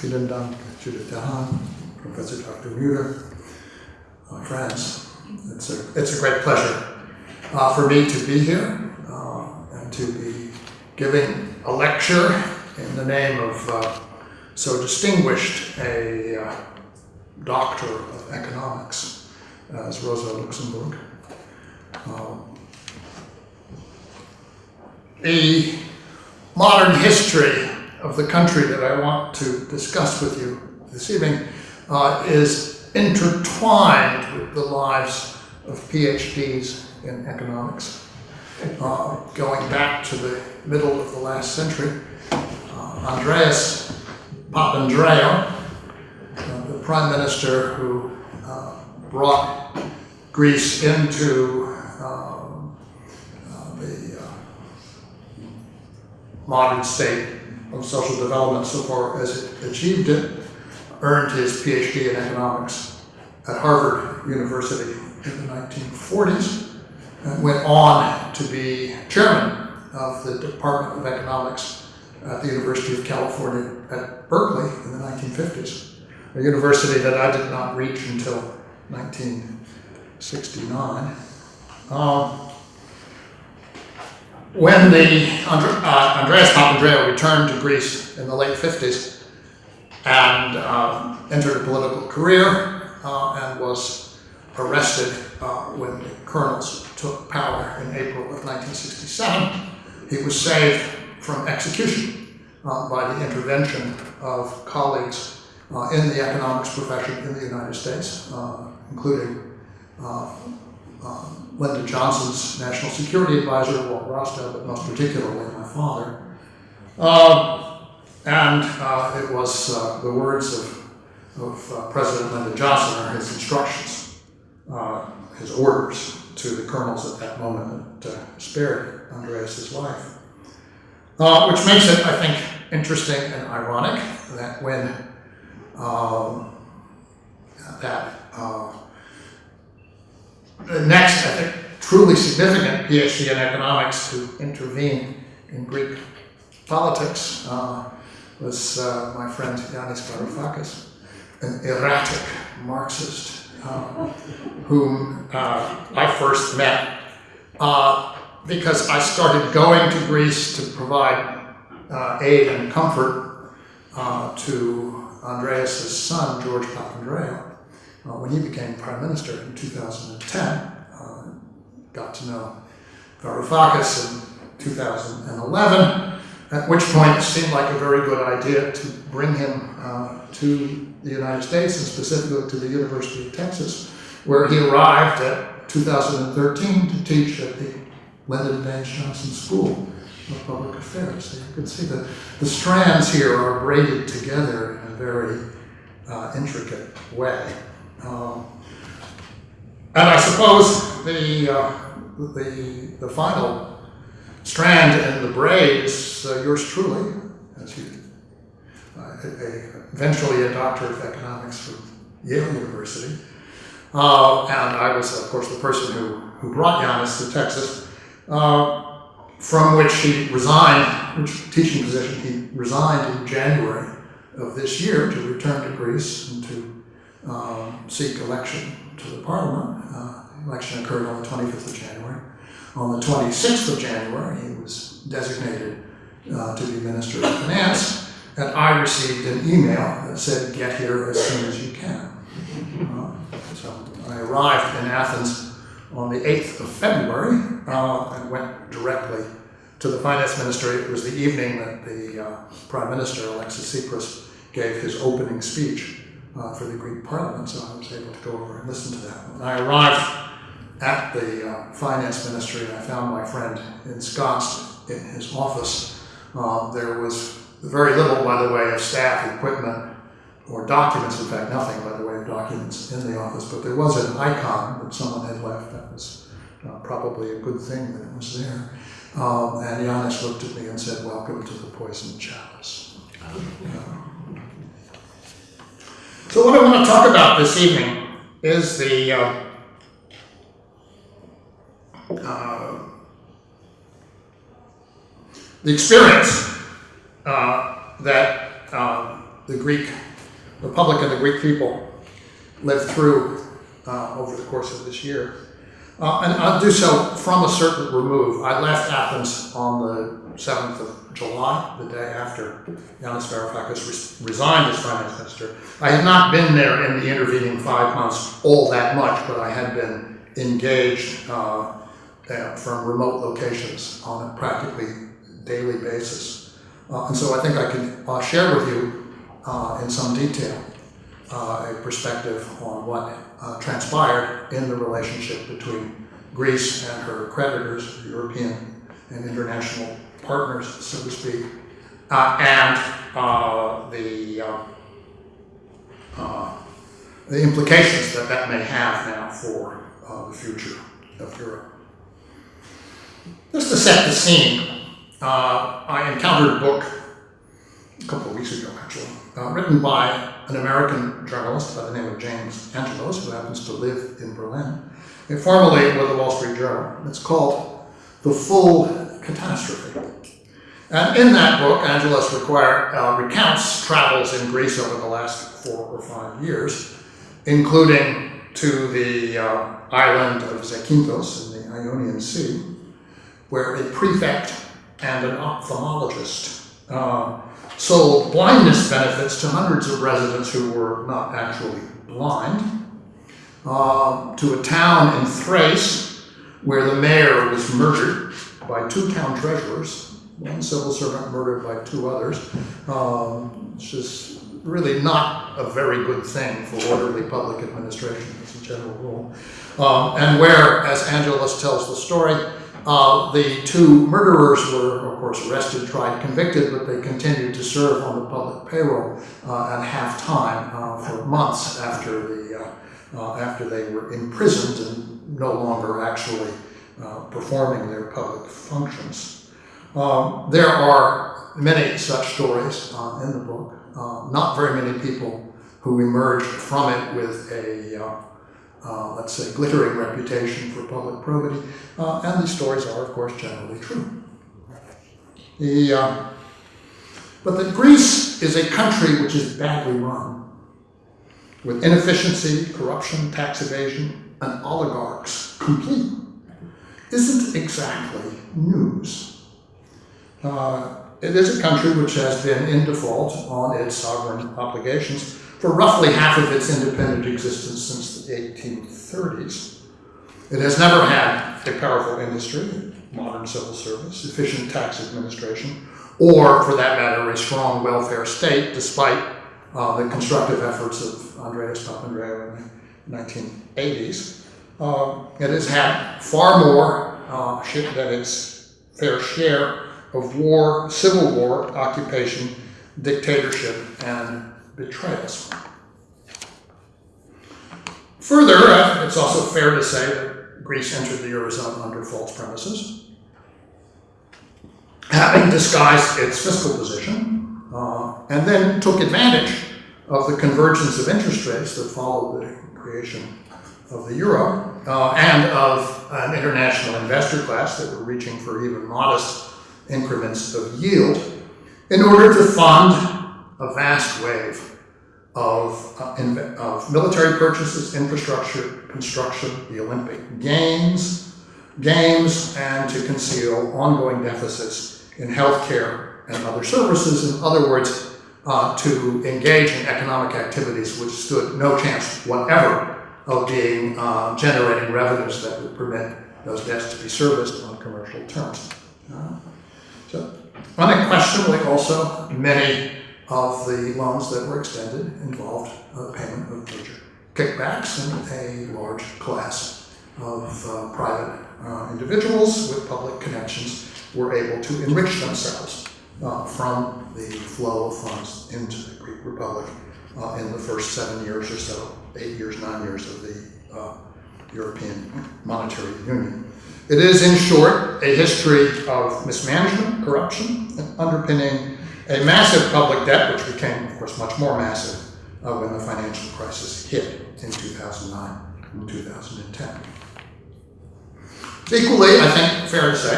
Vielen Dank, Judith Dehan, Professor Dr. Mueller, my friends. It's a, it's a great pleasure uh, for me to be here uh, and to be giving a lecture in the name of uh, so distinguished a uh, doctor of economics as Rosa Luxemburg. Um, a modern history of the country that I want to discuss with you this evening uh, is intertwined with the lives of PhDs in economics. Uh, going back to the middle of the last century, uh, Andreas Papandreou, uh, the prime minister who uh, brought Greece into um, the modern state of social development so far as it achieved it, earned his PhD in economics at Harvard University in the 1940s, and went on to be chairman of the Department of Economics at the University of California at Berkeley in the 1950s, a university that I did not reach until 1969. Um, when the uh, Andreas Papandreou returned to Greece in the late 50s and uh, entered a political career uh, and was arrested uh, when the colonels took power in April of 1967, he was saved from execution uh, by the intervention of colleagues uh, in the economics profession in the United States, including um, Lyndon Johnson's national security advisor, Walt Rostow, but most particularly my father. Uh, and uh, it was uh, the words of, of uh, President Lyndon Johnson or his instructions, uh, his orders to the colonels at that moment that uh, spared Andreas's life. which makes it, I think, interesting and ironic that when um, that the next, I think, truly significant PhD in economics to intervene in Greek politics uh, was uh, my friend Yanis Varoufakis, an erratic Marxist, uh, whom uh, I first met uh, because I started going to Greece to provide uh, aid and comfort to Andreas' son, George Papandreou when he became prime minister in 2010, uh, got to know Varoufakis in 2011, at which point it seemed like a very good idea to bring him uh, to the United States and specifically to the University of Texas, where he arrived at 2013 to teach at the Lyndon Baines Johnson School of Public Affairs. So you can see that the strands here are braided together in a very uh, intricate way. Um, and I suppose the, uh, the, the final strand in the braid is uh, yours truly, as you, uh, a, eventually a doctor of economics from Yale University. Uh, and I was, of course, the person who, who brought Yanis to Texas, uh, from which he resigned, which teaching position he resigned in January of this year to return to Greece and to um, seek election to the parliament. Uh, election occurred on the 25th of January. On the 26th of January, he was designated uh, to be Minister of Finance, and I received an email that said, get here as soon as you can. Uh, so I arrived in Athens on the 8th of February uh, and went directly to the finance ministry. It was the evening that the uh, Prime Minister, Alexis Tsipras, gave his opening speech uh, for the Greek Parliament, so I was able to go over and listen to that. When I arrived at the uh, finance ministry, and I found my friend ensconced in his office. Uh, there was very little, by the way, of staff, equipment, or documents. In fact, nothing, by the way, of documents in the office. But there was an icon that someone had left. That was uh, probably a good thing that it was there. Um, and Yanis looked at me and said, "Welcome to the poison chalice." Uh, so what I want to talk about this evening is the uh, uh, the experience uh, that uh, the Greek Republic and the Greek people lived through uh, over the course of this year. Uh, and I'll do so from a certain remove. I left Athens on the 7th of July, the day after Yanis Varoufakis res- resigned as finance minister. I had not been there in the intervening five months all that much, but I had been engaged uh, from remote locations on a practically daily basis. Uh, and so I think I can uh, share with you uh, in some detail a perspective on what uh, transpired in the relationship between Greece and her creditors, European and international partners, so to speak, uh, and uh, the uh, uh, the implications that that may have now for uh, the future of Europe. Just to set the scene, I encountered a book a couple of weeks ago, actually, uh, written by an American journalist by the name of James Angelos, who happens to live in Berlin, and formerly with the Wall Street Journal. It's called The Full Catastrophe. And in that book, Angelos require, uh, recounts travels in Greece over the last four or five years, including to the uh, island of Zakynthos in the Ionian Sea, where a prefect and an ophthalmologist uh, sold blindness benefits to hundreds of residents who were not actually blind, uh, to a town in Thrace where the mayor was murdered by two town treasurers, one civil servant murdered by two others, um, which is really not a very good thing for orderly public administration as a general rule. Um, and where, as Angelos tells the story, uh, the two murderers were, of course, arrested, tried, convicted, but they continued to serve on the public payroll uh, at half time uh, for months after the uh, uh, after they were imprisoned and no longer actually uh, performing their public functions. Um, there are many such stories in the book. not very many people who emerged from it with a uh, let's say, glittering reputation for public probity, uh, and these stories are, of course, generally true. The, uh, but that Greece is a country which is badly run, with inefficiency, corruption, tax evasion, and oligarchs complete, isn't exactly news. Uh, it is a country which has been in default on its sovereign obligations for roughly half of its independent existence since the 1830s. It has never had a powerful industry, modern civil service, efficient tax administration, or, for that matter, a strong welfare state, despite uh, the constructive efforts of Andreas Papandreou in the 1980s. Uh, it has had far more uh, than its fair share of war, civil war, occupation, dictatorship, and betrayals. Further, it's also fair to say that Greece entered the Eurozone under false premises, having disguised its fiscal position, uh, and then took advantage of the convergence of interest rates that followed the creation of the euro uh, and of an international investor class that were reaching for even modest increments of yield in order to fund a vast wave of, uh, in, of military purchases, infrastructure, construction, the Olympic Games, games, and to conceal ongoing deficits in healthcare and other services. In other words, uh, to engage in economic activities which stood no chance whatever of being uh, generating revenues that would permit those debts to be serviced on commercial terms. Uh, so, unquestionably, also many of the loans that were extended involved uh, payment of major kickbacks and a large class of uh, private uh, individuals with public connections were able to enrich themselves uh, from the flow of funds into the Greek Republic uh, in the first seven years or so, eight years, nine years of the uh, European Monetary Union. It is, in short, a history of mismanagement, corruption, and underpinning a massive public debt, which became, of course, much more massive uh, when the financial crisis hit in 2009 and 2010. Equally, I think fair to say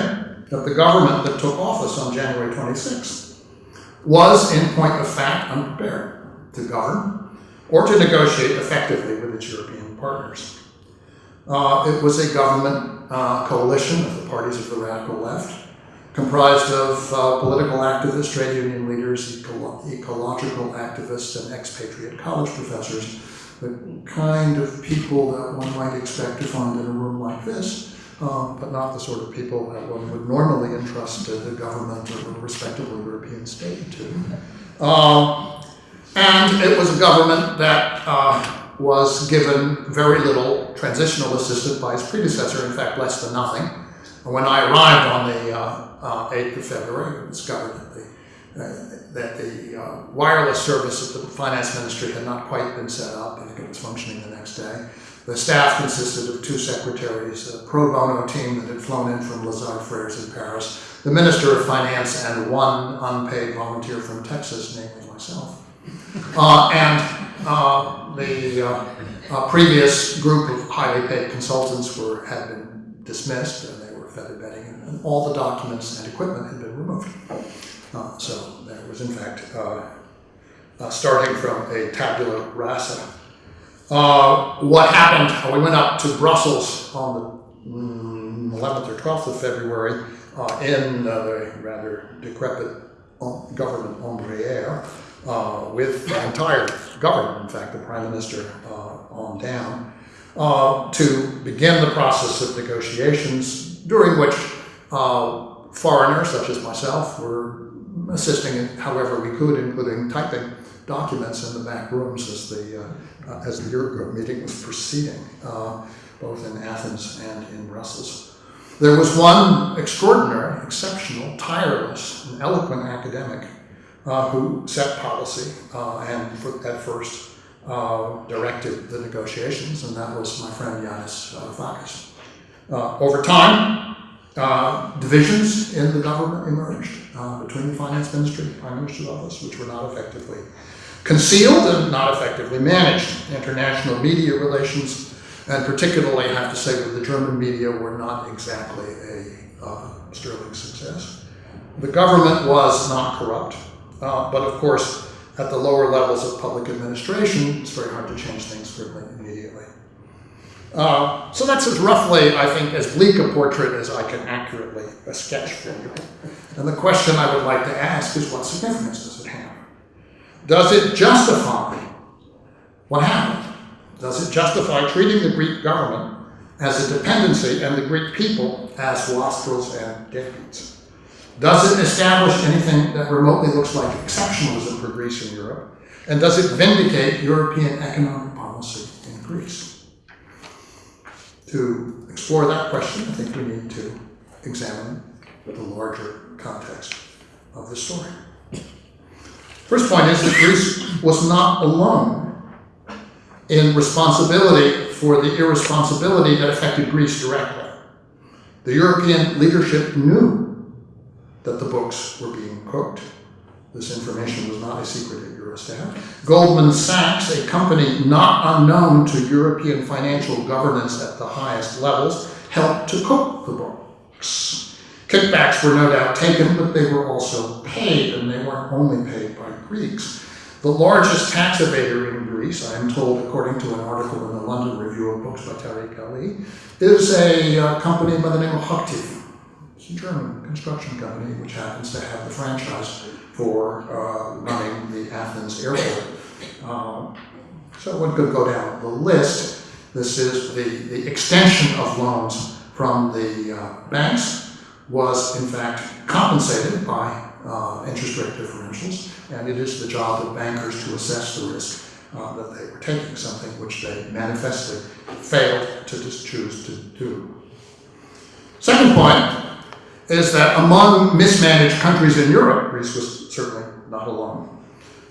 that the government that took office on January 26th was, in point of fact, unprepared. to govern or to negotiate effectively with its European partners. Uh, it was a government uh, coalition of the parties of the radical left, comprised of uh, political activists, trade union leaders, eco- ecological activists, and expatriate college professors, the kind of people that one might expect to find in a room like this, uh, but not the sort of people that one would normally entrust to the government of a respectable European state to. Um, and it was a government that uh, was given very little transitional assistance by its predecessor, in fact, less than nothing. When I arrived on the uh, uh, 8th of February, I discovered that the, uh, that the uh, wireless service of the finance ministry had not quite been set up. Think it was functioning the next day. The staff consisted of two secretaries, a pro bono team that had flown in from Lazard Frères in Paris, the Minister of Finance, and one unpaid volunteer from Texas, namely myself. Uh, and uh, the uh, uh, previous group of highly paid consultants were had been dismissed, and they were feather bedding, and, all the documents and equipment had been removed. Uh, so that was, in fact, uh, starting from a tabula rasa. what happened? we went up to Brussels on the mm, 11th or 12th of February in the rather decrepit government Embraer uh, with the entire government, in fact, the prime minister uh, on down, uh, to begin the process of negotiations, during which uh, foreigners such as myself were assisting in however we could, including typing documents in the back rooms as the uh, as the Eurogroup meeting was proceeding, uh, both in Athens and in Brussels. There was one extraordinary, exceptional, tireless, and eloquent academic uh, who set policy uh, and at first uh, directed the negotiations, and that was my friend Yanis Varoufakis. over time, divisions in the government emerged between the finance ministry and the prime minister's office, which were not effectively concealed and not effectively managed. International media relations, and particularly, I have to say, with the German media, were not exactly a uh, sterling success. The government was not corrupt. Uh, but of course, at the lower levels of public administration, it's very hard to change things quickly immediately. Uh, so that's as roughly, I think, as bleak a portrait as I can accurately sketch for you. And the question I would like to ask is what significance does it have? Does it justify what happened? Does it justify treating the Greek government as a dependency and the Greek people as wastrels and deadbeats? Does it establish anything that remotely looks like exceptionalism for Greece and Europe? And does it vindicate European economic policy in Greece? To explore that question, I think we need to examine the larger context of the story. First point is that Greece was not alone in responsibility for the irresponsibility that affected Greece directly. The European leadership knew that the books were being cooked. This information was not a secret at Eurostat. Goldman Sachs, a company not unknown to European financial governance at the highest levels, helped to cook the books. Kickbacks were no doubt taken, but they were also paid, and they weren't only paid by Greeks. The largest tax evader in Greece, I am told, according to an article in the London Review of Books by Tariq Ali, is a uh, company by the name of Hochtief. It's a German construction company which happens to have the franchise for uh, running the Athens airport. Um, so one could go down the list. This is the, the extension of loans from the uh, banks was in fact compensated by uh, interest rate differentials, and it is the job of bankers to assess the risk uh, that they were taking, something which they manifestly failed to choose to do. Second point is that among mismanaged countries in Europe, Greece was certainly not alone.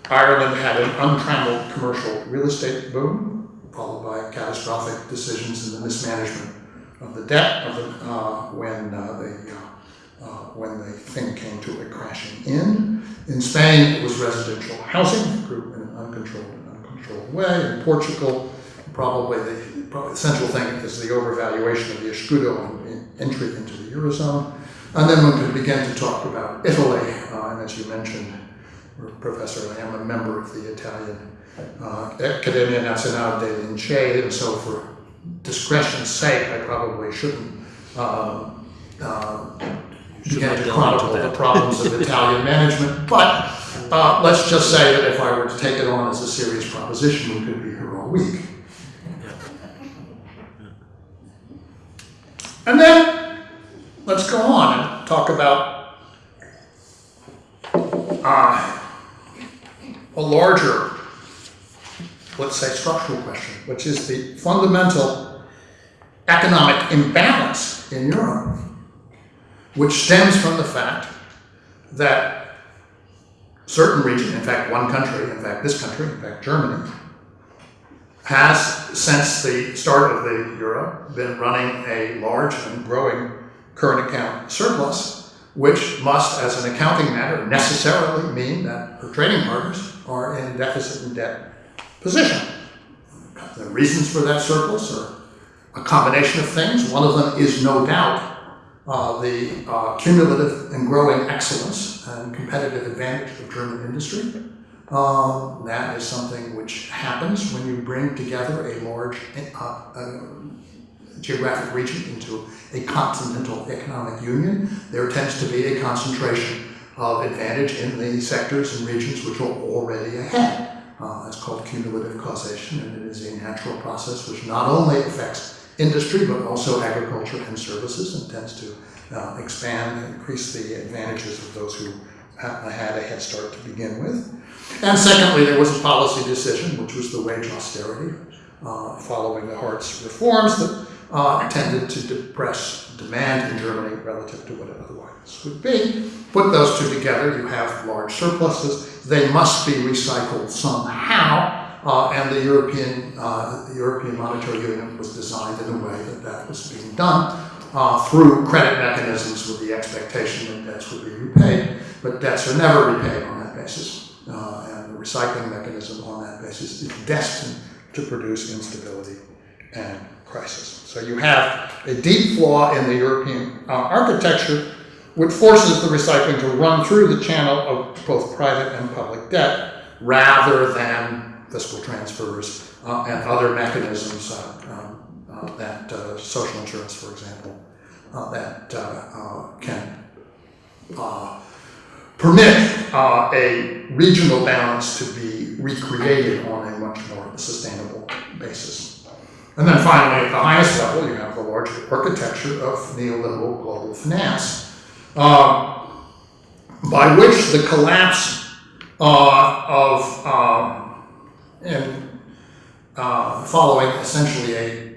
Ireland had an untrammeled commercial real estate boom, followed by catastrophic decisions in the mismanagement of the debt of the, uh, when uh, the uh, uh, when the thing came to a crashing end. In Spain, it was residential housing, grew in an uncontrolled and uncontrolled way. In Portugal, probably the, probably the central thing is the overvaluation of the escudo and entry into the eurozone. And then we could begin to talk about Italy, uh, and as you mentioned, Professor, I am a member of the Italian uh, Accademia Nazionale delle Lincei, and so for discretion's sake, I probably shouldn't uh, uh, begin to chronicle the problems of Italian management. But uh, let's just say that if I were to take it on as a serious proposition, we could be here all week. And then let's go on and talk about uh, a larger, let's say, structural question, which is the fundamental economic imbalance in Europe, which stems from the fact that certain region, in fact, one country, in fact, this country, in fact, Germany, has, since the start of the euro, been running a large and growing current account surplus, which must, as an accounting matter, necessarily mean that her trading partners are in deficit and debt position. The reasons for that surplus are a combination of things. One of them is no doubt uh, the uh, cumulative and growing excellence and competitive advantage of German industry. Um, that is something which happens when you bring together a large uh, uh, geographic region into a continental economic union. There tends to be a concentration of advantage in the sectors and regions which are already ahead. Uh, it's called cumulative causation, and it is a natural process which not only affects industry but also agriculture and services and tends to uh, expand and increase the advantages of those who had a head start to begin with. And secondly, there was a policy decision, which was the wage austerity, uh, following the Hartz reforms that uh, tended to depress demand in Germany relative to what it otherwise would be. Put those two together, you have large surpluses. They must be recycled somehow. Uh, and the European, uh, the European Monetary Union was designed in a way that that was being done uh, through credit mechanisms with the expectation that debts would be repaid. But debts are never repaid on that basis. Uh, and the recycling mechanism on that basis is destined to produce instability and crisis. So you have a deep flaw in the European uh, architecture which forces the recycling to run through the channel of both private and public debt rather than fiscal transfers uh, and other mechanisms uh, um, uh, that uh, social insurance, for example, uh, that can permit uh, a regional balance to be recreated on a much more sustainable basis. And then finally, at the highest level, you have the large architecture of neoliberal global finance, uh, by which the collapse uh, of, um, and uh, following essentially a,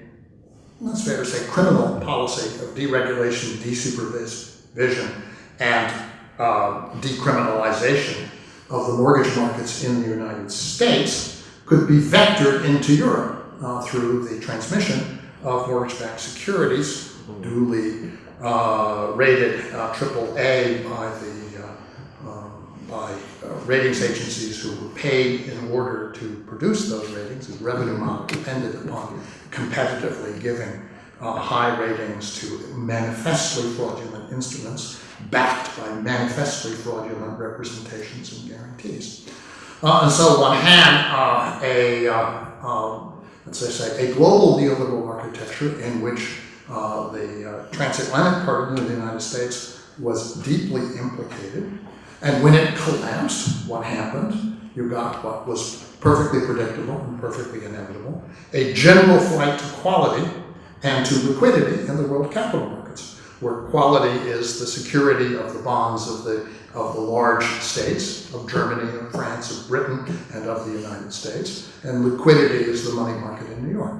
that's fair to say, criminal policy of deregulation, desupervision, and uh, decriminalization of the mortgage markets in the United States could be vectored into Europe uh, through the transmission of mortgage-backed securities, duly uh, rated uh, AAA by the uh, um, by uh, ratings agencies who were paid in order to produce those ratings. The revenue model depended upon competitively giving uh, high ratings to manifestly fraudulent instruments backed by manifestly fraudulent representations and guarantees. Uh, and so one had uh, a, um, let's say, a global neoliberal architecture in which uh, the uh, transatlantic part of the United States was deeply implicated. And when it collapsed, what happened? You got what was perfectly predictable and perfectly inevitable a general flight to quality and to liquidity in the world capital markets, where quality is the security of the bonds of the, of the large states, of Germany, of France, of Britain, and of the United States, and liquidity is the money market in New York.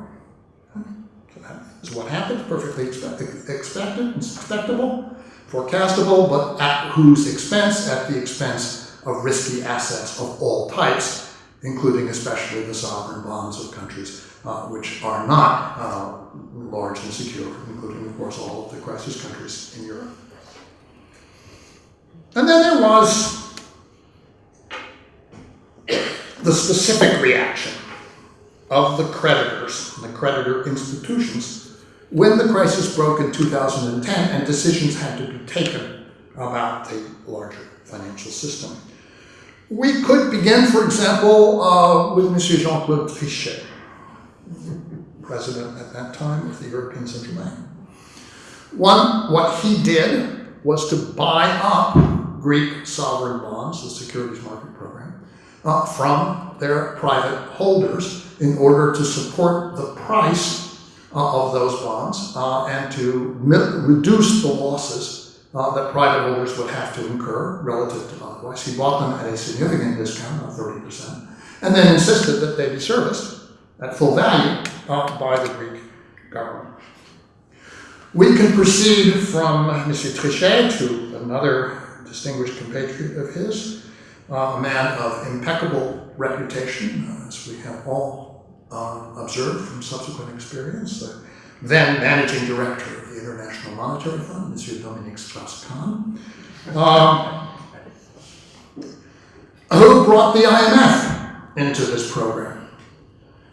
So that is what happened, perfectly expect, expected, expectable, forecastable, but at whose expense? At the expense of risky assets of all types, including especially the sovereign bonds of countries uh, which are not uh, large and secure, including, of course, all of the crisis countries in Europe. And then there was the specific reaction of the creditors, the creditor institutions, when the crisis broke in 2010 and decisions had to be taken about the larger financial system. We could begin, for example, uh, with Monsieur Jean Claude Trichet, president at that time of the European Central Bank. One, what he did was to buy up Greek sovereign bonds, the securities market program, uh, from their private holders in order to support the price uh, of those bonds uh, and to reduce the losses uh, that private holders would have to incur relative to otherwise. He bought them at a significant discount of 30%, and then insisted that they be serviced at full value uh, by the Greek government. We can proceed from Monsieur Trichet to another distinguished compatriot of his, uh, a man of impeccable reputation, as we have all uh, observed from subsequent experience, the then managing director of the International Monetary Fund, Monsieur Dominique Strauss-Kahn, um, who brought the IMF into this program.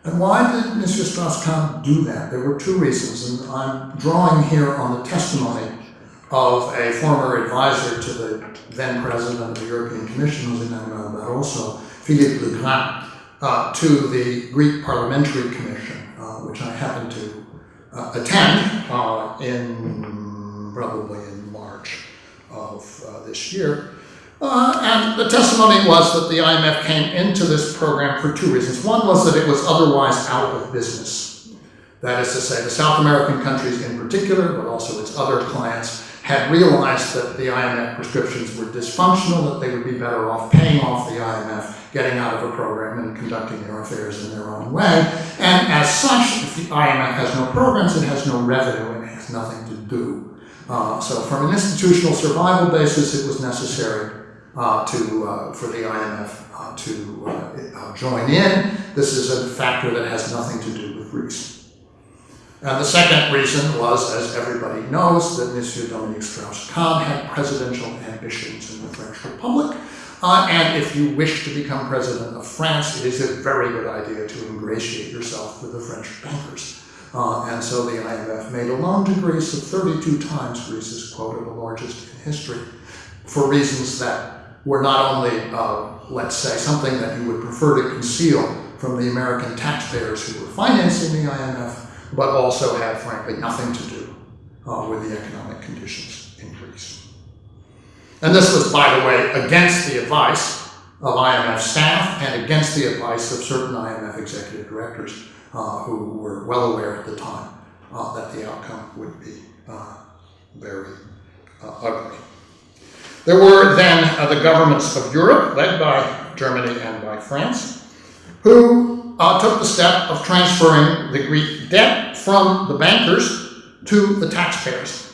And why did Mr. Strauss-Kahn do that? There were two reasons, and I'm drawing here on the testimony of a former advisor to the then president of the European Commission, José Manuel Barroso, Philippe Legrain, uh, to the Greek Parliamentary Commission, uh, which I happened to uh, attend uh, in probably in March of uh, this year. Uh, and the testimony was that the IMF came into this program for two reasons. One was that it was otherwise out of business. That is to say, the South American countries in particular, but also its other clients, had realized that the IMF prescriptions were dysfunctional, that they would be better off paying off the IMF, getting out of a program and conducting their affairs in their own way. And as such, if the IMF has no programs, it has no revenue, and it has nothing to do. Uh, so from an institutional survival basis, it was necessary uh, to, uh, for the IMF uh, to uh, uh, join in. This is a factor that has nothing to do with Greece. And the second reason was, as everybody knows, that Monsieur Dominique Strauss-Kahn had presidential ambitions in the French Republic. Uh, and if you wish to become president of France, it is a very good idea to ingratiate yourself with the French bankers. And so the IMF made a loan to Greece of 32 times Greece's quota, the largest in history, for reasons that were not only, uh, let's say, something that you would prefer to conceal from the American taxpayers who were financing the IMF, but also had, frankly, nothing to do uh, with the economic conditions in Greece. And this was, by the way, against the advice of IMF staff and against the advice of certain IMF executive directors uh, who were well aware at the time uh, that the outcome would be uh, very uh, ugly. There were then uh, the governments of Europe, led by Germany and by France, who uh, took the step of transferring the Greek debt from the bankers to the taxpayers,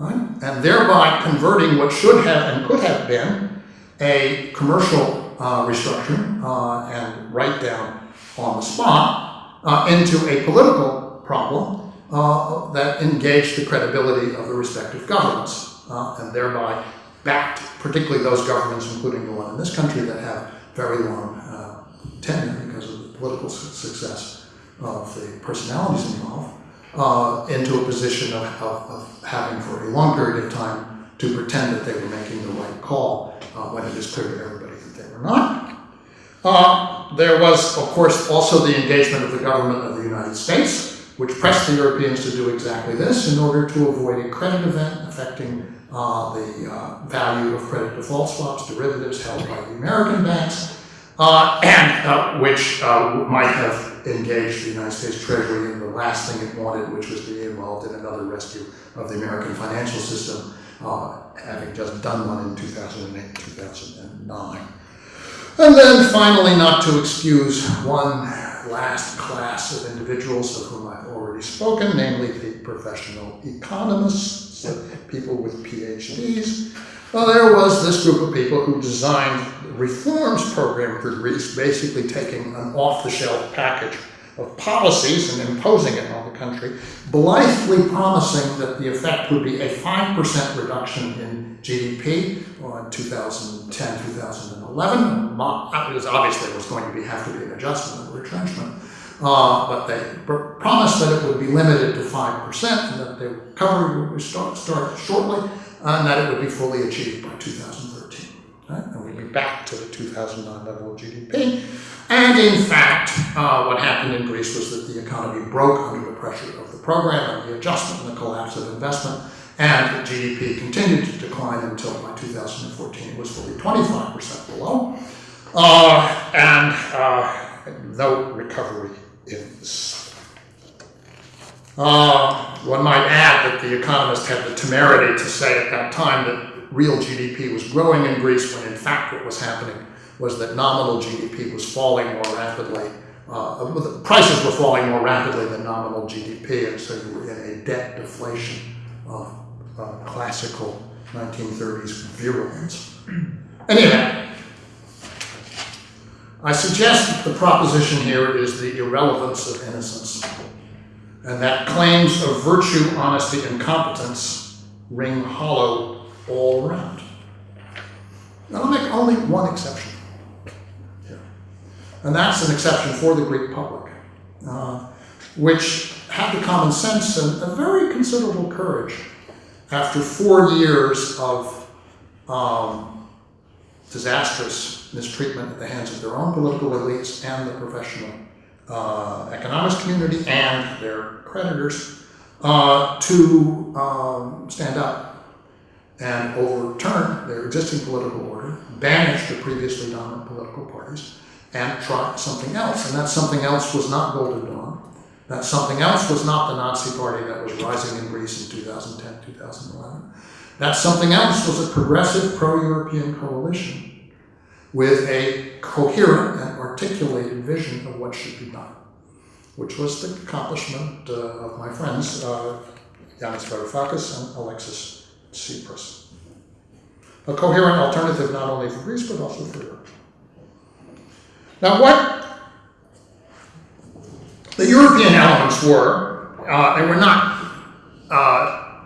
right? and thereby converting what should have and could have been a commercial uh, restructuring uh, and write down on the spot uh, into a political problem uh, that engaged the credibility of the respective governments and thereby backed particularly those governments, including the one in this country, that have very long uh, tenure because of the political su success of the personalities involved, uh, into a position of, of, of, having for a long period of time to pretend that they were making the right call uh, when it is clear to everybody that they were not. Uh, there was, of course, also the engagement of the government of the United States, which pressed the Europeans to do exactly this in order to avoid a credit event affecting uh, the uh, value of credit default swaps, derivatives held by the American banks, uh, and uh, which uh, might have engaged the United States Treasury in the last thing it wanted, which was to be involved in another rescue of the American financial system, uh, having just done one in 2008, 2009. And then finally, not to excuse one last class of individuals of whom I've already spoken, namely the professional economists, people with PhDs. Well, there was this group of people who designed the reforms program for Greece, basically taking an off-the-shelf package of policies and imposing it on the country, blithely promising that the effect would be a 5% reduction in GDP in 2010, 2011. It was obvious there was going to be, have to be an adjustment, a retrenchment. Uh, but they promised that it would be limited to 5% and that the recovery would start, start shortly and that it would be fully achieved by 2013. right? and we'd be back to the 2009 level of GDP. And in fact, uh, what happened in Greece was that the economy broke under the pressure of the program and the adjustment and the collapse of investment, and the GDP continued to decline until by 2014 it was fully 25% below, uh, and uh, no recovery Uh, one might add that the economist had the temerity to say at that time that real GDP was growing in Greece when in fact what was happening was that nominal GDP was falling more rapidly. Uh, the prices were falling more rapidly than nominal GDP, and so you were in a debt deflation of uh, classical 1930s virulence. Anyway, I suggest the proposition here is the irrelevance of innocence and that claims of virtue, honesty, and competence ring hollow all around. Now, I'll make only one exception here, and that's an exception for the Greek public, uh, which had the common sense and a very considerable courage after four years of um, disastrous mistreatment at the hands of their own political elites and the professional uh, economics community and their creditors uh, to um, stand up and overturn their existing political order, banish the previously dominant political parties, and try something else. And that something else was not Golden Dawn. That something else was not the Nazi Party that was rising in Greece in 2010, 2011. That something else was a progressive pro-European coalition with a coherent and articulated vision of what should be done which was the accomplishment uh, of my friends, uh, Yanis Varoufakis and Alexis Tsipras. A coherent alternative not only for Greece, but also for Europe. Now, what the European elements were, uh, they were not, uh,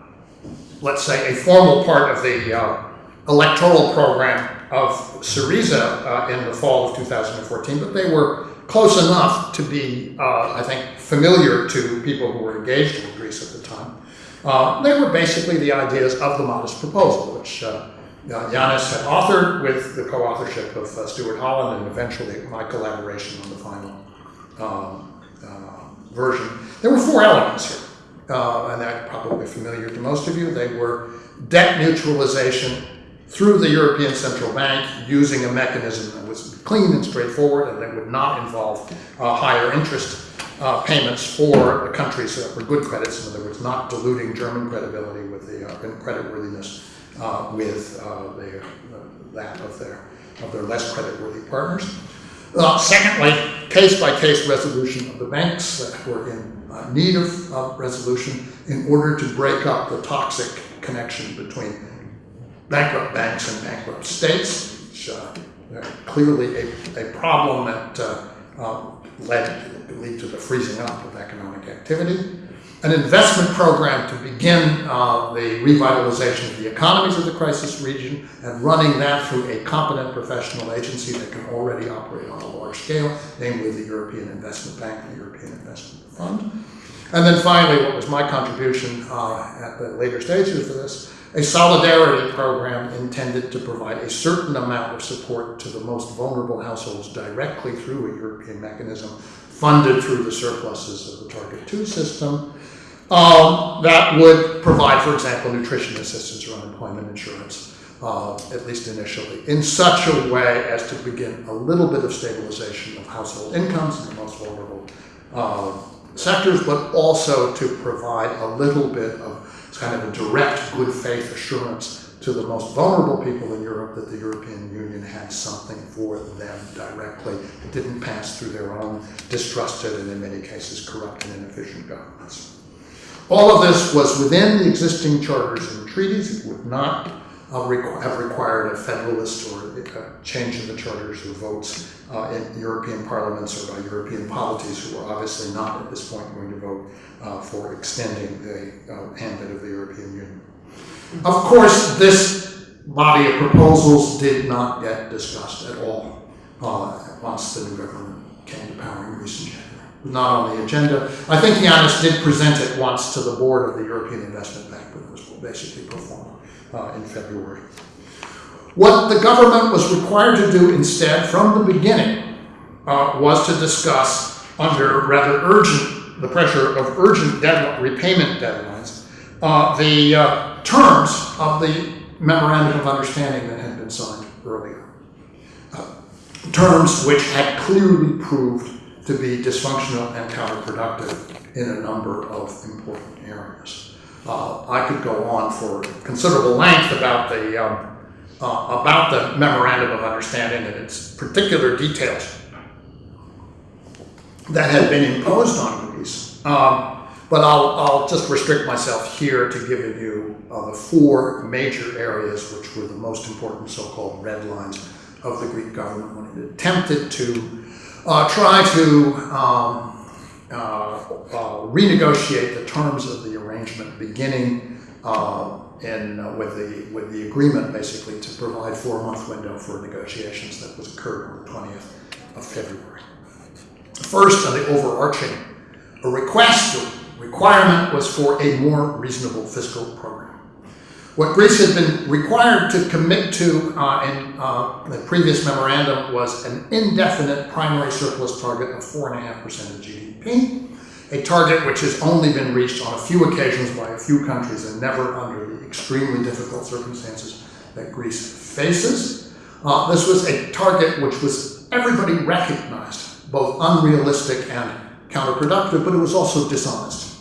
let's say, a formal part of the uh, electoral program of Syriza uh, in the fall of 2014, but they were close enough to be, uh, I think, familiar to people who were engaged in Greece at the time. Uh, they were basically the ideas of the modest proposal, which uh, had authored with the co-authorship of uh, Stuart Holland and eventually my collaboration on the final um, uh, version. There were four elements here, uh, and they're probably familiar to most of you. They were debt neutralization through the European Central Bank using a mechanism that was clean and straightforward and that would not involve uh, higher interest uh, payments for the countries that were good credits, in other words, not diluting German credibility with the uh, creditworthiness uh, with uh, the, uh, that of their, of their less creditworthy partners. secondly, case-by-case -case resolution of the banks that were in need of resolution in order to break up the toxic connection between bankrupt banks and bankrupt states, which uh, clearly a, a problem that uh, uh, led lead to the freezing up of economic activity. An investment program to begin uh, the revitalization of the economies of the crisis region and running that through a competent professional agency that can already operate on a large scale, namely the European Investment Bank, the European Investment Fund. And then finally, what was my contribution uh, at the later stages of this, a solidarity program intended to provide a certain amount of support to the most vulnerable households directly through a European mechanism funded through the surpluses of the Target 2 system. Um, that would provide, for example, nutrition assistance or unemployment insurance, uh, at least initially, in such a way as to begin a little bit of stabilization of household incomes in the most vulnerable uh, sectors, but also to provide a little bit of kind of a direct good faith assurance to the most vulnerable people in Europe that the European Union had something for them directly. It didn't pass through their own distrusted and in many cases corrupt and inefficient governments. All of this was within the existing charters and treaties. It would not uh, have required a federalist or a change in the charters or votes uh, in European parliaments or by European polities who are obviously not at this point going to vote uh, for extending the uh, ambit of the European Union. Of course, this body of proposals did not get discussed at all uh, once the new government came to power in Greece in January. Not on the agenda. I think Yanis did present it once to the board of the European Investment Bank, but it was basically performed uh, in February. What the government was required to do instead, from the beginning, uh, was to discuss under rather urgent, the pressure of urgent deadline, repayment deadlines, uh, the uh, terms of the memorandum of understanding that had been signed earlier. Uh, terms which had clearly proved to be dysfunctional and counterproductive in a number of important areas. Uh, I could go on for considerable length about the um, uh, about the memorandum of understanding and its particular details that had been imposed on Greece. Um, but I'll, I'll just restrict myself here to giving you uh, the four major areas which were the most important so-called red lines of the Greek government when it attempted to uh, try to um, uh, uh renegotiate the terms of the arrangement beginning uh, in, uh, with, the, with the agreement basically to provide four-month window for negotiations that was occurred on the 20th of February. First, on the overarching, a request or requirement was for a more reasonable fiscal program. What Greece had been required to commit to uh, in uh, the previous memorandum was an indefinite primary surplus target of 4.5% of GDP, a target which has only been reached on a few occasions by a few countries and never under the extremely difficult circumstances that Greece faces. Uh, this was a target which was everybody recognized both unrealistic and counterproductive, but it was also dishonest.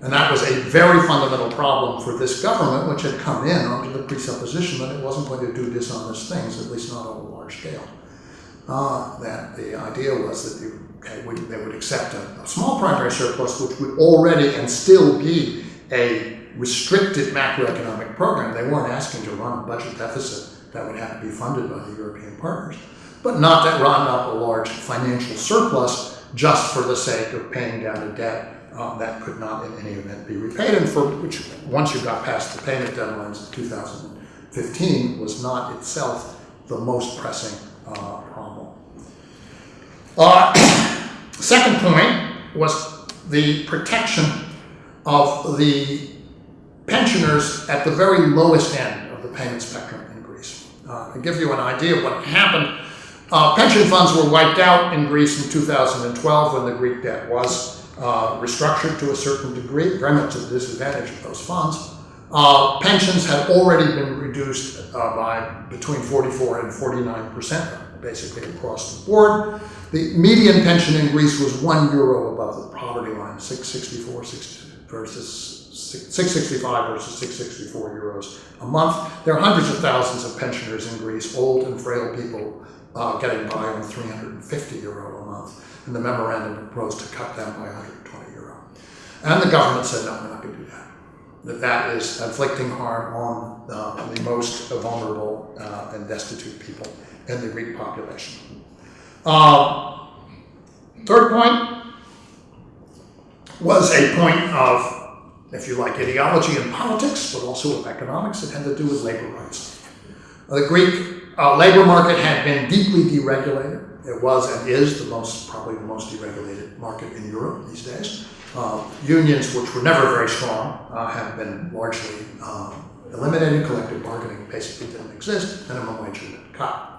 And that was a very fundamental problem for this government, which had come in under the presupposition that it wasn't going to do dishonest things, at least not on a large scale. Uh, that the idea was that you, okay, would, they would accept a, a small primary surplus, which would already and still be a restricted macroeconomic program. They weren't asking to run a budget deficit that would have to be funded by the European partners but not to run up a large financial surplus just for the sake of paying down a debt uh, that could not in any event be repaid, and for which, once you got past the payment deadlines of 2015, was not itself the most pressing uh, problem. Uh, second point was the protection of the pensioners at the very lowest end of the payment spectrum in Greece. Uh, to give you an idea of what happened uh, pension funds were wiped out in Greece in 2012 when the Greek debt was uh, restructured to a certain degree, very much to the disadvantage of those funds. Uh, pensions had already been reduced uh, by between 44 and 49 percent, basically across the board. The median pension in Greece was one euro above the poverty line, 664 versus 665 versus 664 euros a month. There are hundreds of thousands of pensioners in Greece, old and frail people uh, getting by on 350 euro a month, and the memorandum proposed to cut them by 120 euro. And the government said, no, we're not going to do that. That that is inflicting harm on uh, the most vulnerable uh, and destitute people in the Greek population. Uh, third point was a point of, if you like, ideology and politics, but also of economics. It had to do with labor rights. The Greek uh, labor market had been deeply deregulated. It was and is the most, probably the most deregulated market in Europe these days. Uh, unions, which were never very strong, uh, have been largely um, eliminated. Collective bargaining basically didn't exist. Minimum wage had been cut.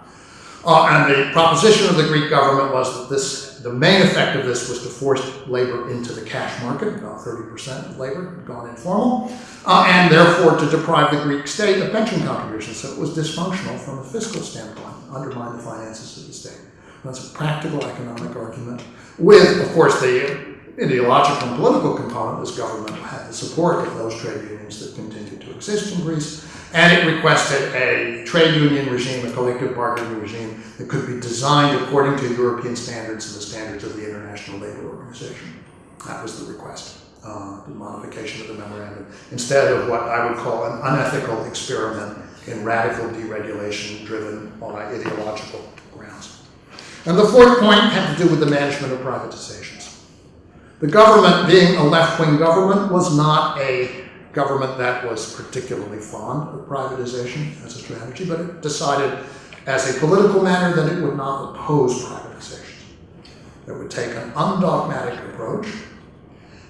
Uh, and the proposition of the Greek government was that this, the main effect of this was to force labor into the cash market. About 30% of labor had gone informal, uh, and therefore to deprive the Greek state of pension contributions. So it was dysfunctional from a fiscal standpoint, undermine the finances of the state. That's a practical economic argument, with, of course, the ideological and political component. This government had the support of those trade unions that continued to exist in Greece and it requested a trade union regime, a collective bargaining regime that could be designed according to European standards and the standards of the International Labour Organization. That was the request, uh, the modification of the memorandum, instead of what I would call an unethical experiment in radical deregulation driven by ideological grounds. And the fourth point had to do with the management of privatizations. The government, being a left-wing government, was not a government that was particularly fond of privatization as a strategy, but it decided as a political matter that it would not oppose privatization. It would take an undogmatic approach,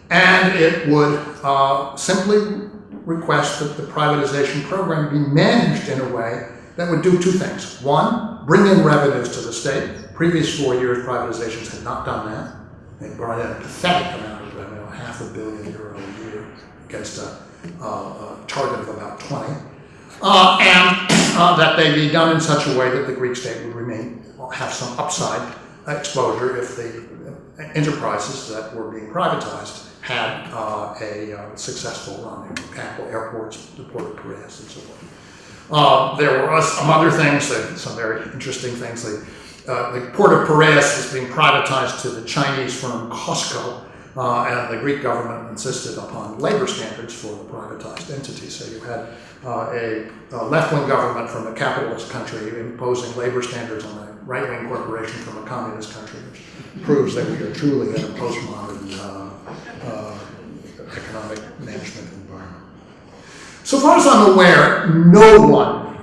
and it would uh, simply request that the privatization program be managed in a way that would do two things. One, bring in revenues to the state. Previous four years, privatizations had not done that. They brought in a pathetic amount of revenue, half a billion euro a year, against a, a target of about 20. Uh, and uh, that they be done in such a way that the Greek state would remain, have some upside exposure if the enterprises that were being privatized had uh, a uh, successful run. Example, airports, the port of Piraeus, and so forth. Uh, there were some other things, some very interesting things. The, uh, the port of Piraeus was being privatized to the Chinese firm Cosco, uh, and the Greek government insisted upon labor standards for the privatized entity. So you had uh, a, a left-wing government from a capitalist country imposing labor standards on a right-wing corporation from a communist country, which proves that we are truly in a postmodern uh, uh, economic management environment. So far as I'm aware, no one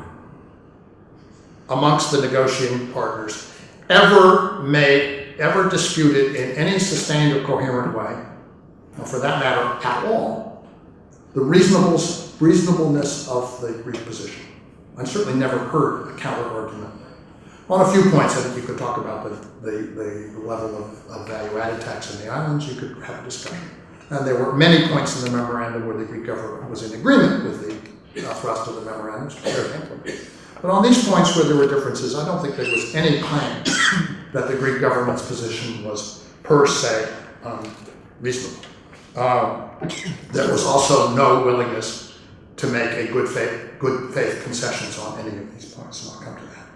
amongst the negotiating partners ever made, ever disputed in any sustained or coherent way, or for that matter, at all, the reasonableness of the Greek position. I've certainly never heard a counter argument. On a few points, I think you could talk about the, the, the level of, of value-added tax in the islands, you could have a discussion. And there were many points in the memorandum where the Greek government was in agreement with the uh, thrust of the memorandum. But on these points where there were differences, I don't think there was any claim that the Greek government's position was per se. Um, there was also no willingness to make a good faith, good faith concessions on any of these points, and I'll come to that.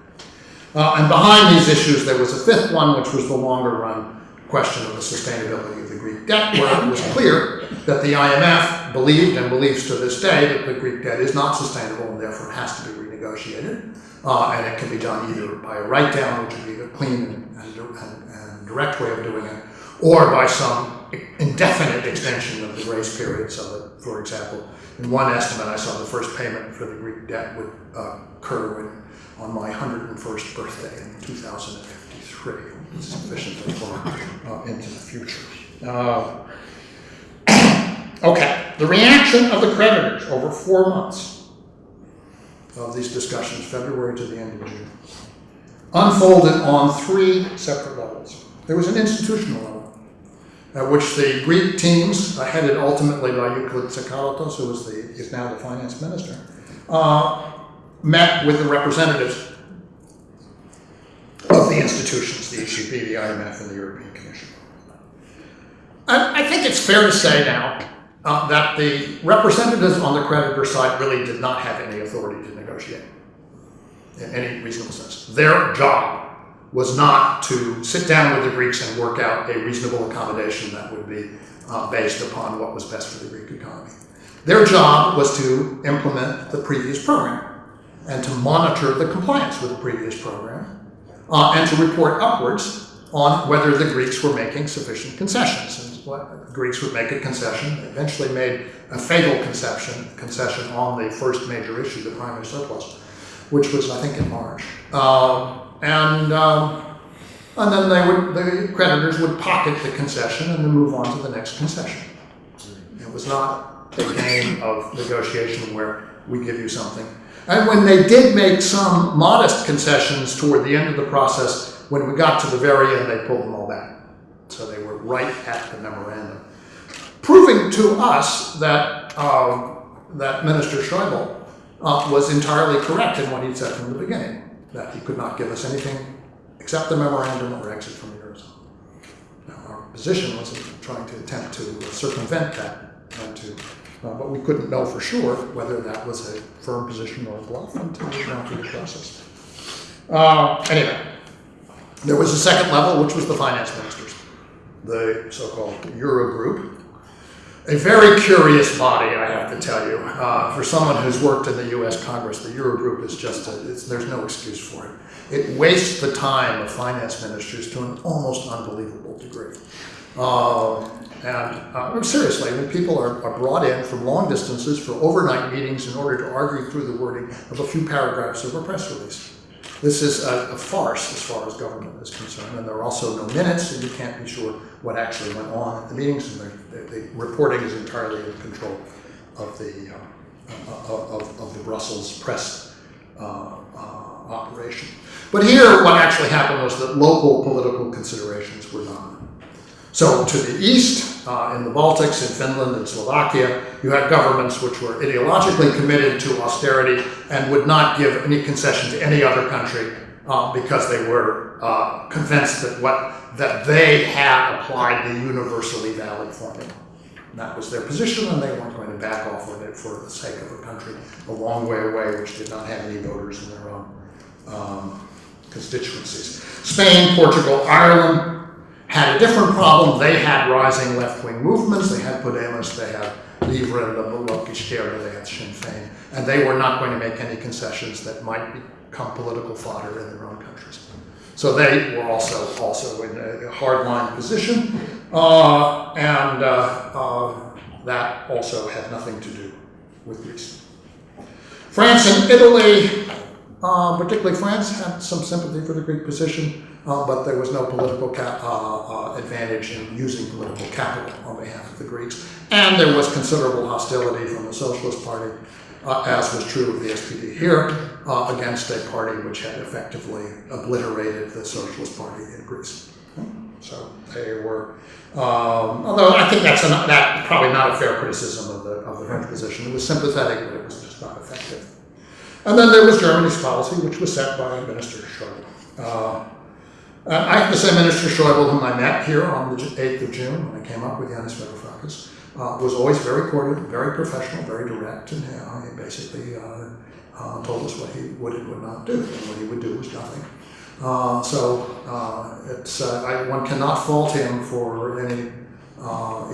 Uh, and behind these issues, there was a fifth one, which was the longer run question of the sustainability of the Greek debt, where it was clear that the IMF believed and believes to this day that the Greek debt is not sustainable and therefore has to be renegotiated. Uh, and it can be done either by a write down, which would be a clean and, and, and, and direct way of doing it, or by some indefinite extension of the grace period so that, for example, in one estimate, I saw the first payment for the Greek debt would uh, occur when, on my 101st birthday in 2053, sufficiently far uh, into the future. Uh, okay, the reaction of the creditors over four months of these discussions, February to the end of June, unfolded on three separate levels. There was an institutional level at which the Greek teams, uh, headed ultimately by Euclid Tsakalotos, who was the, is now the finance minister, uh, met with the representatives of the institutions, the ECB, the IMF, and the European Commission. I, I think it's fair to say now uh, that the representatives on the creditor side really did not have any authority to in any reasonable sense. Their job was not to sit down with the Greeks and work out a reasonable accommodation that would be uh, based upon what was best for the Greek economy. Their job was to implement the previous program and to monitor the compliance with the previous program uh, and to report upwards on whether the Greeks were making sufficient concessions. And the Greeks would make a concession, eventually made a fatal concession, concession on the first major issue, the primary surplus, which was, I think, in March. Um, and um, and then they would the creditors would pocket the concession and then move on to the next concession. It was not a game of negotiation where we give you something. And when they did make some modest concessions toward the end of the process, when we got to the very end, they pulled them all back. So they were right at the memorandum, proving to us that um, that Minister Schäuble uh, was entirely correct in what he said from the beginning that he could not give us anything except the memorandum or exit from the Eurozone. Now, our position was trying to attempt to circumvent that, to, uh, but we couldn't know for sure whether that was a firm position or a bluff until we went through the process. Uh, anyway, there was a second level, which was the finance ministers, the so-called Eurogroup, a very curious body, I have to tell you. Uh, for someone who's worked in the U.S. Congress, the Eurogroup is just, a, there's no excuse for it. It wastes the time of finance ministers to an almost unbelievable degree. Uh, and uh, seriously, I mean, people are, are brought in from long distances for overnight meetings in order to argue through the wording of a few paragraphs of a press release. This is a, a, farce as far as government is concerned, and there are also no minutes, and you can't be sure what actually went on at the meetings, and the, the, the reporting is entirely in control of the, uh, of, of, the Brussels press uh, uh, operation. But here, what actually happened was that local political considerations were dominant. So to the east, uh, in the Baltics, in Finland and Slovakia, you had governments which were ideologically committed to austerity and would not give any concession to any other country uh, because they were uh, convinced that what that they had applied the universally valid formula. And that was their position, and they weren't going to back off of it for the sake of a country a long way away, which did not have any voters in their own um, constituencies. Spain, Portugal, Ireland had a different problem. They had rising left-wing movements. They had Podemos, they had Livre, Bloc Izquierda, they had Sinn Féin, and they were not going to make any concessions that might become political fodder in their own countries. So they were also also in a hardline position, uh, and uh, uh, that also had nothing to do with Greece. France and Italy, uh, particularly France, had some sympathy for the Greek position, uh, but there was no political uh, advantage in using political capital on behalf of the Greeks, and there was considerable hostility from the Socialist Party uh, as was true of the SPD here, uh, against a party which had effectively obliterated the Socialist Party in Greece. So they were, um, although I think that's that probably not a fair criticism of the, of the French position. It was sympathetic, but it was just not effective. And then there was Germany's policy, which was set by Minister Schäuble. Uh, I have to Minister Schäuble, whom I met here on the 8th of June when I came up with Yanis Varoufakis, uh, was always very cordial, very professional, very direct, and uh, he basically uh, uh, told us what he would and would not do, and what he would do was nothing. Uh, so uh, it's I, one cannot fault him for any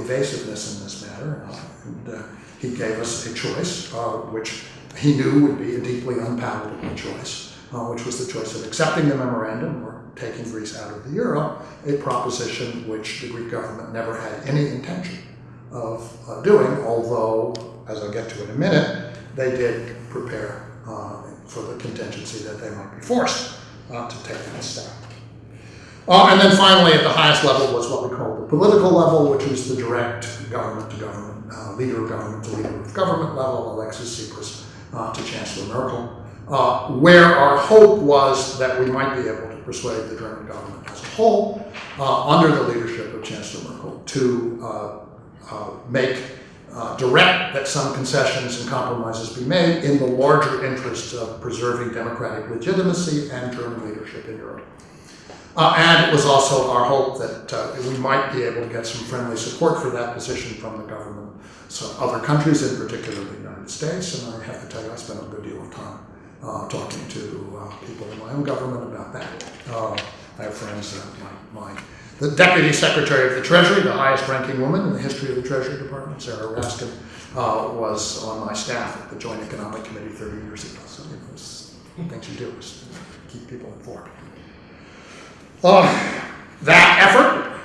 evasiveness in this matter. and he gave us a choice, which he knew would be a deeply unpalatable choice, which was the choice of accepting the memorandum or taking Greece out of the euro, a proposition which the Greek government never had any intention of uh, doing, although, as I'll get to in a minute, they did prepare uh, for the contingency that they might be forced uh, to take that step. Uh, and then finally, at the highest level was what we call the political level, which is the direct government to government, uh, leader of government to leader of government level, Alexis Tsipras uh, to Chancellor Merkel, where our hope was that we might be able to persuade the German government as a whole, under the leadership of Chancellor Merkel, to uh, make uh, direct that some concessions and compromises be made in the larger interest of preserving democratic legitimacy and German leadership in Europe. Uh, and it was also our hope that uh, we might be able to get some friendly support for that position from the government, so other countries, in particular the United States. And I have to tell you, I spent a good deal of time uh, talking to uh, people in my own government about that. I have friends of mine the Deputy Secretary of the Treasury, the highest ranking woman in the history of the Treasury Department, Sarah Raskin, uh, was on my staff at the Joint Economic Committee 30 years ago. So it was things you do is keep people informed. Uh, that effort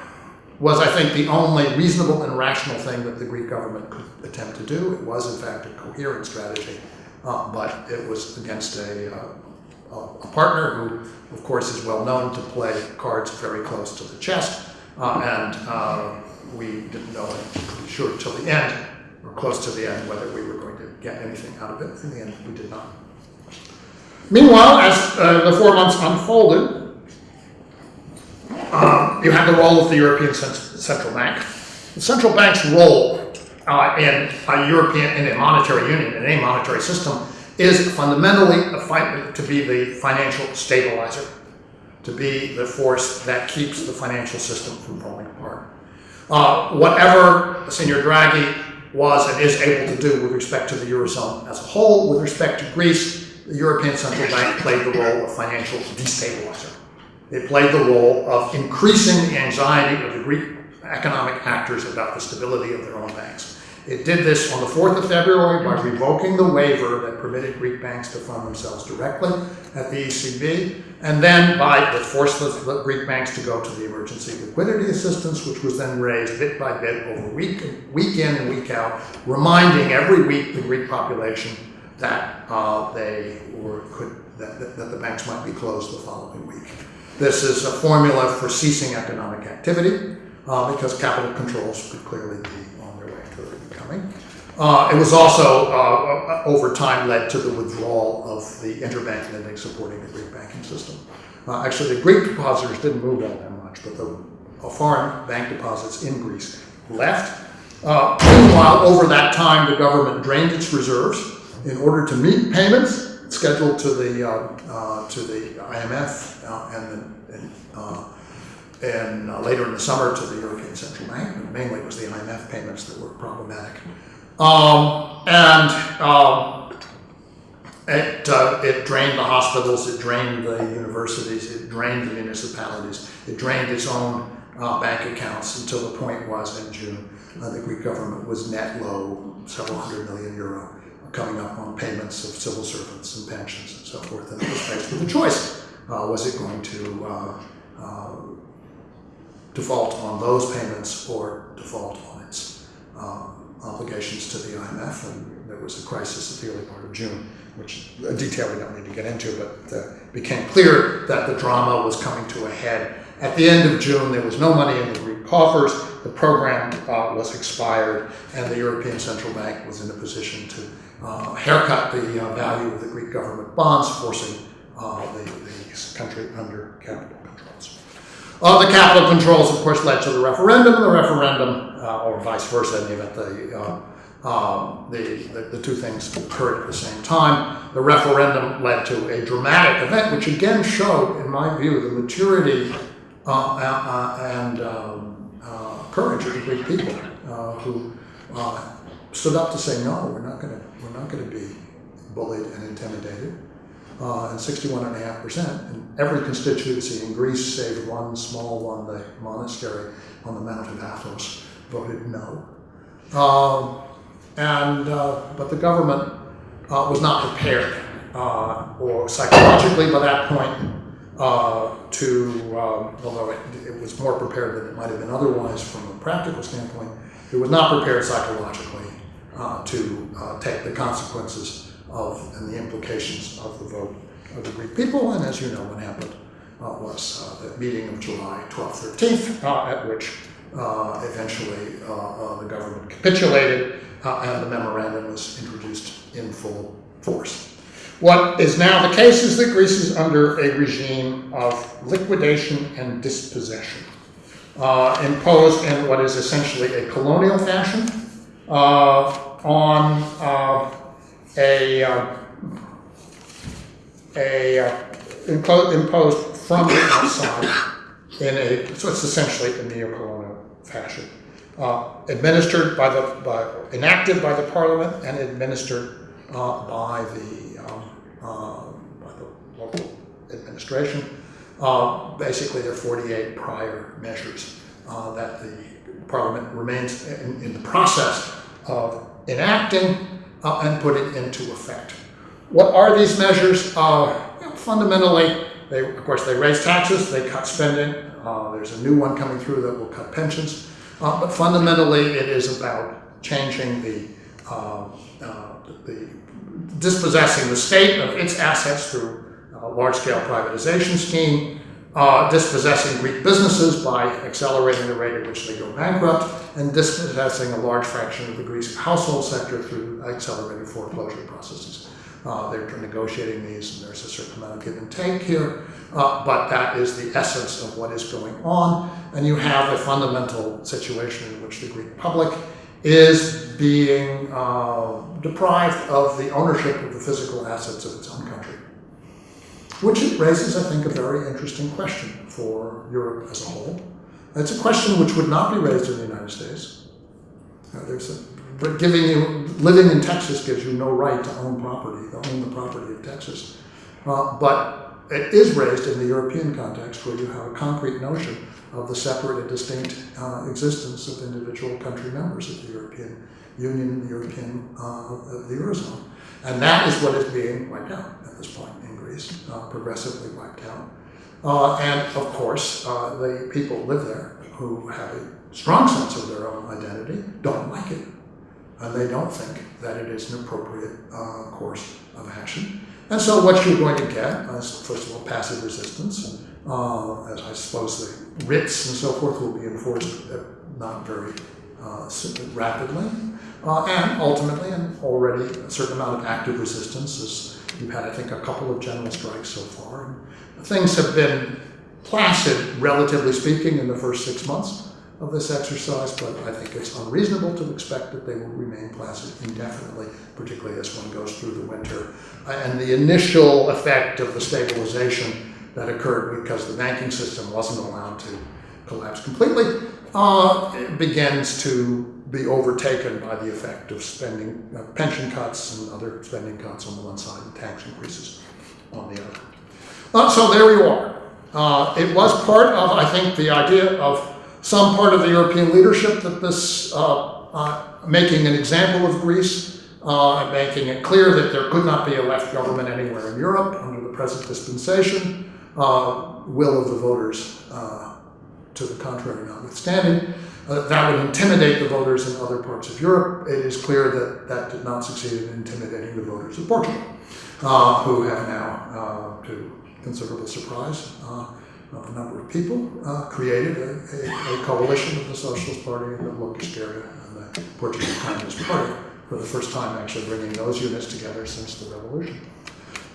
was, I think, the only reasonable and rational thing that the Greek government could attempt to do. It was, in fact, a coherent strategy, uh, but it was against a uh, a partner who, of course, is well known to play cards very close to the chest, uh, and uh, we didn't know, I'm sure, till the end, or close to the end, whether we were going to get anything out of it. In the end, we did not. Meanwhile, as uh, the four months unfolded, you have the role of the European Central Bank. The central bank's role uh, in a European, in a monetary union, and a monetary system, is fundamentally to be the financial stabilizer, to be the force that keeps the financial system from falling apart. Uh, whatever Senor Draghi was and is able to do with respect to the Eurozone as a whole, with respect to Greece, the European Central Bank played the role of financial destabilizer. It played the role of increasing the anxiety of the Greek economic actors about the stability of their own banks. It did this on the 4th of February by revoking the waiver that permitted Greek banks to fund themselves directly at the ECB, and then by that forced the Greek banks to go to the emergency liquidity assistance, which was then raised bit by bit over week, week in and week out, reminding every week the Greek population that uh, they were could that, that, that the banks might be closed the following week. This is a formula for ceasing economic activity uh, because capital controls could clearly be. Uh, it was also, uh, over time, led to the withdrawal of the interbank lending supporting the Greek banking system. Uh, actually, the Greek depositors didn't move all that much, but the uh, foreign bank deposits in Greece left. Uh, meanwhile, over that time, the government drained its reserves in order to meet payments scheduled to the uh, to the IMF and, the, and, and uh, later in the summer to the European Central Bank. Mainly, it was the IMF payments that were problematic. Um, and um, it, uh, it drained the hospitals, it drained the universities, it drained the municipalities, it drained its own uh, bank accounts until the point was in June, uh, the Greek government was net low, several hundred million euro, coming up on payments of civil servants and pensions and so forth. And it was faced with a choice. Uh, was it going to uh, uh, default on those payments or default on its uh, obligations to the IMF? And there was a crisis at the early part of June which a detail we don't need to get into, but uh, became clear that the drama was coming to a head. At the end of June, there was no money in the Greek coffers, the program uh, was expired, and the European Central Bank was in a position to uh, haircut the uh, value of the Greek government bonds, forcing uh, the, the country under capital. Uh, the capital controls, of course, led to the referendum, and the referendum, uh, or vice versa in the event the um, the, the, the, two things occurred at the same time. The referendum led to a dramatic event, which again showed, in my view, the maturity uh, uh, and um, uh, courage of the Greek people uh, who uh, stood up to say, no, we're not going to be bullied and intimidated. Uh, and 61.5% in every constituency in Greece, save one small one, the monastery on the Mount of Athos, voted no. Um, and uh, but the government uh, was not prepared uh, or psychologically by that point uh, to, um, although it, it, was more prepared than it might have been otherwise from a practical standpoint, it was not prepared psychologically uh, to uh, take the consequences of and the implications of the vote of the Greek people. And as you know, what happened was the meeting of July 12th, 13th, at which eventually the government capitulated uh, and the memorandum was introduced in full force. What is now the case is that Greece is under a regime of liquidation and dispossession, uh, imposed in what is essentially a colonial fashion uh, on uh, a, uh, a uh, impo imposed from the outside in a, so it's essentially a neo-colonial fashion uh, administered by the, by, enacted by the parliament and administered uh, by the, um, uh, by the local administration. Basically, there are 48 prior measures that the parliament remains in, in the process of enacting uh, and it into effect. What are these measures? Know, fundamentally, they, of course, they raise taxes, they cut spending. there's a new one coming through that will cut pensions. Uh, but fundamentally, it is about changing the, uh, uh, the dispossessing the state of its assets through a large-scale privatization scheme, uh, dispossessing Greek businesses by accelerating the rate at which they go bankrupt, and dispossessing a large fraction of the Greek household sector through accelerated foreclosure processes. Uh, they're negotiating these, and there's a certain amount of give and take here, uh, but that is the essence of what is going on. And you have a fundamental situation in which the Greek public is being uh, deprived of the ownership of the physical assets of its own country. Which raises, I think, a very interesting question for Europe as a whole. It's a question which would not be raised in the United States. Uh, there's a but giving you, living in Texas gives you no right to own property, to own the property of Texas. Uh, but it is raised in the European context where you have a concrete notion of the separate and distinct uh, existence of individual country members of the European Union the European, uh, the Eurozone. And that is what is being wiped out at this point Greece, uh, progressively wiped out. Uh, and of course, uh, the people live there who have a strong sense of their own identity don't like it and they don't think that it is an appropriate uh, course of action. And so what you're going to get is, first of all, passive resistance, uh, as I suppose the writs and so forth will be enforced not very uh, rapidly. Uh, and ultimately, and already a certain amount of active resistance. As we've had, I think, a couple of general strikes so far. Things have been placid, relatively speaking, in the first six months of this exercise, but I think it's unreasonable to expect that they will remain placid indefinitely, particularly as one goes through the winter. And the initial effect of the stabilization that occurred because the banking system wasn't allowed to collapse completely uh, begins to be overtaken by the effect of spending, uh, pension cuts and other spending cuts on the one side and tax increases on the other. Uh, so there you are. Uh, it was part of, I think, the idea of some part of the European leadership that this uh, uh, making an example of Greece uh, and making it clear that there could not be a left government anywhere in Europe under the present dispensation, will of the voters to the contrary notwithstanding. Uh, that would intimidate the voters in other parts of Europe. It is clear that that did not succeed in intimidating the voters of Portugal, uh, who have now, uh, to considerable surprise, uh, of a number of people, uh, created a, a, a, coalition of the Socialist Party and the Esquerda and the Portuguese Communist Party for the first time actually bringing those units together since the revolution.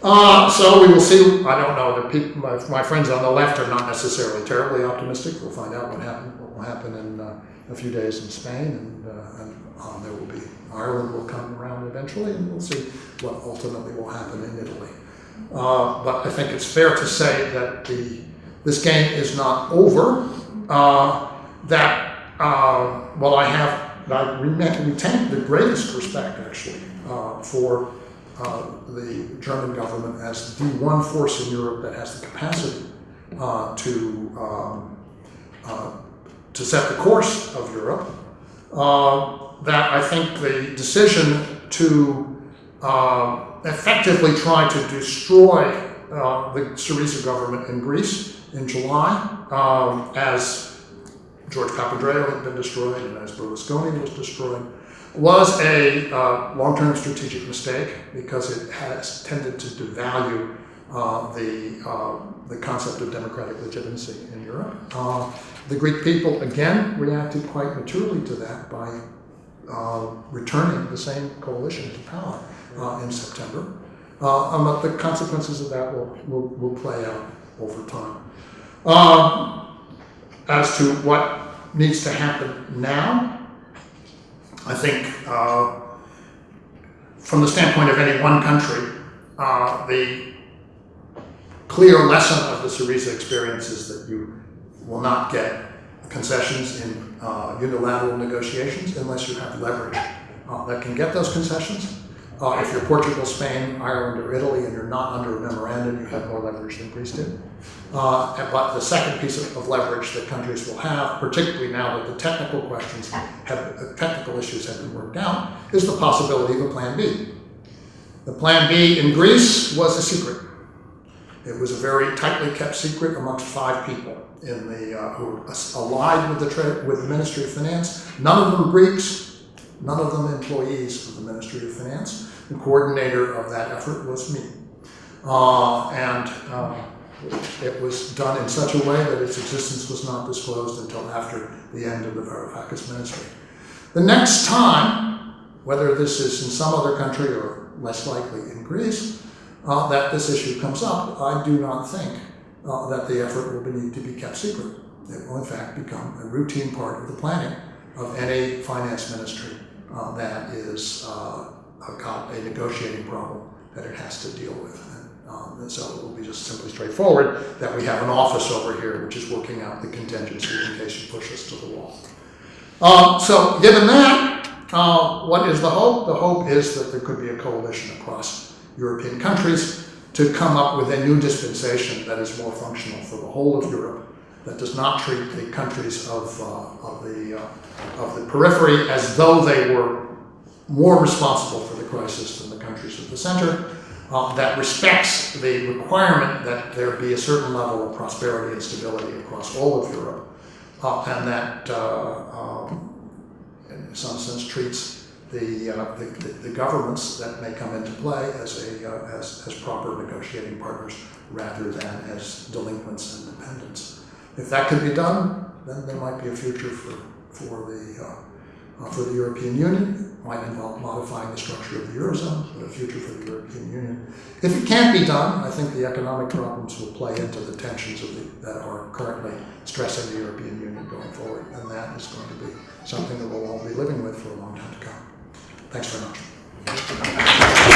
Uh, so we will see. I don't know. The people, my, my, friends on the left are not necessarily terribly optimistic. We'll find out what happen, what will happen in uh, a few days in Spain, and, uh, and um, there will be Ireland will come around eventually, and we'll see what ultimately will happen in Italy. Uh, but I think it's fair to say that the this game is not over. Uh, that uh, well, I have I retain the greatest respect actually for the German government as the one force in Europe that has the capacity to um, uh, to set the course of Europe. that I think the decision to effectively try to destroy the Syriza government in Greece in July, um, as George Papandreou had been destroyed and as Berlusconi was destroyed, was a uh, long-term strategic mistake because it has tended to devalue uh, the, uh, the concept of democratic legitimacy in Europe. Uh, the Greek people, again, reacted quite maturely to that by uh, returning the same coalition to power uh, in September. but the consequences of that will, will, will play out over time. As to what needs to happen now, I think uh, from the standpoint of any one country, uh, the clear lesson of the Syriza experience is that you will not get concessions in uh, unilateral negotiations unless you have leverage uh, that can get those concessions. Uh, if you're Portugal, Spain, Ireland, or Italy, and you're not under a memorandum, you have more leverage than Greece did. Uh, but the second piece of, of, leverage that countries will have, particularly now that the technical questions have, uh, technical issues have been worked out, is the possibility of a plan B. The plan B in Greece was a secret. It was a very tightly kept secret amongst five people in the uh, who were allied with the with the Ministry of Finance. None of them Greeks, none of them employees of the Ministry of Finance. The coordinator of that effort was me, uh, and. Uh, it was done in such a way that its existence was not disclosed until after the end of the Varoufakis ministry. The next time, whether this is in some other country or less likely in Greece, uh, that this issue comes up, I do not think uh, that the effort will need to be kept secret. It will in fact become a routine part of the planning of any finance ministry uh, that is uh, got a negotiating problem that it has to deal with. Um, and so it will be just simply straightforward that we have an office over here which is working out the contingency in case you push us to the wall. Um, so given that, uh, what is the hope? The hope is that there could be a coalition across European countries to come up with a new dispensation that is more functional for the whole of Europe, that does not treat the countries of, uh, of, the, uh, of the periphery as though they were more responsible for the crisis than the countries of the center, uh, that respects the requirement that there be a certain level of prosperity and stability across all of Europe, uh, and that, uh, um, in some sense, treats the, uh, the, the, governments that may come into play as, a, uh, as, as proper negotiating partners rather than as delinquents and dependents. If that could be done, then there might be a future for, for the uh, for the European Union, might involve modifying the structure of the Eurozone, but a future for the European Union. If it can't be done, I think the economic problems will play into the tensions of the, that are currently stressing the European Union going forward, and that is going to be something that we'll all be living with for a long time to come. Thanks very much.